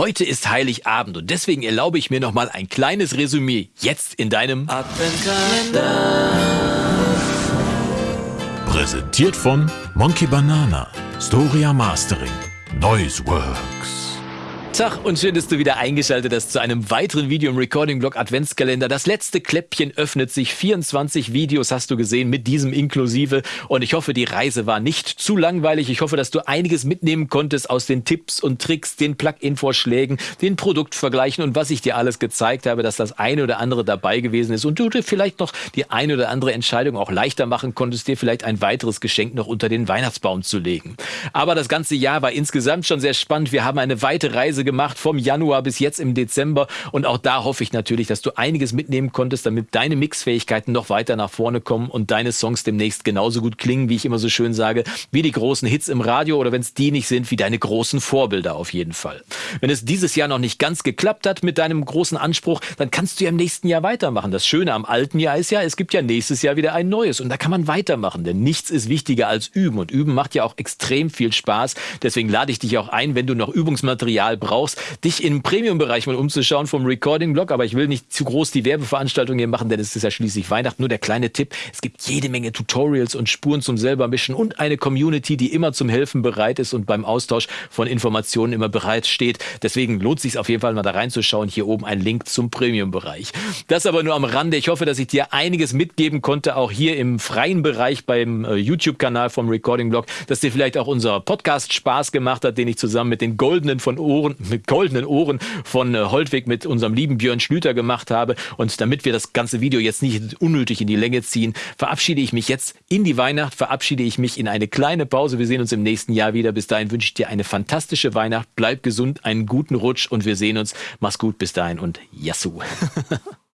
Heute ist Heiligabend und deswegen erlaube ich mir nochmal ein kleines Resümee jetzt in deinem Adventskalender. Präsentiert von Monkey Banana, Storia Mastering, Noise Works. Tag und schön, dass du wieder eingeschaltet hast zu einem weiteren Video im Recording-Blog Adventskalender. Das letzte Kläppchen öffnet sich. 24 Videos hast du gesehen mit diesem inklusive. Und ich hoffe, die Reise war nicht zu langweilig. Ich hoffe, dass du einiges mitnehmen konntest aus den Tipps und Tricks, den Plugin-Vorschlägen, den Produktvergleichen und was ich dir alles gezeigt habe, dass das eine oder andere dabei gewesen ist und du dir vielleicht noch die eine oder andere Entscheidung auch leichter machen konntest, dir vielleicht ein weiteres Geschenk noch unter den Weihnachtsbaum zu legen. Aber das ganze Jahr war insgesamt schon sehr spannend. Wir haben eine weite Reise Reise gemacht vom Januar bis jetzt im Dezember. Und auch da hoffe ich natürlich, dass du einiges mitnehmen konntest, damit deine Mixfähigkeiten noch weiter nach vorne kommen und deine Songs demnächst genauso gut klingen, wie ich immer so schön sage, wie die großen Hits im Radio oder wenn es die nicht sind, wie deine großen Vorbilder auf jeden Fall. Wenn es dieses Jahr noch nicht ganz geklappt hat mit deinem großen Anspruch, dann kannst du ja im nächsten Jahr weitermachen. Das Schöne am alten Jahr ist ja, es gibt ja nächstes Jahr wieder ein neues und da kann man weitermachen, denn nichts ist wichtiger als üben und üben macht ja auch extrem viel Spaß. Deswegen lade ich dich auch ein, wenn du noch Übungsmaterial brauchst, brauchst, dich im Premium-Bereich mal umzuschauen vom Recording-Blog. Aber ich will nicht zu groß die Werbeveranstaltung hier machen, denn es ist ja schließlich Weihnachten. Nur der kleine Tipp, es gibt jede Menge Tutorials und Spuren zum selber mischen und eine Community, die immer zum Helfen bereit ist und beim Austausch von Informationen immer bereit steht. Deswegen lohnt sich auf jeden Fall mal da reinzuschauen. Hier oben ein Link zum Premium-Bereich. Das aber nur am Rande. Ich hoffe, dass ich dir einiges mitgeben konnte, auch hier im freien Bereich beim äh, YouTube-Kanal vom Recording-Blog, dass dir vielleicht auch unser Podcast Spaß gemacht hat, den ich zusammen mit den Goldenen von Ohren, mit goldenen Ohren von äh, Holtweg mit unserem lieben Björn Schlüter gemacht habe. Und damit wir das ganze Video jetzt nicht unnötig in die Länge ziehen, verabschiede ich mich jetzt in die Weihnacht, verabschiede ich mich in eine kleine Pause. Wir sehen uns im nächsten Jahr wieder. Bis dahin wünsche ich dir eine fantastische Weihnacht. Bleib gesund, einen guten Rutsch und wir sehen uns. Mach's gut bis dahin und Yassou.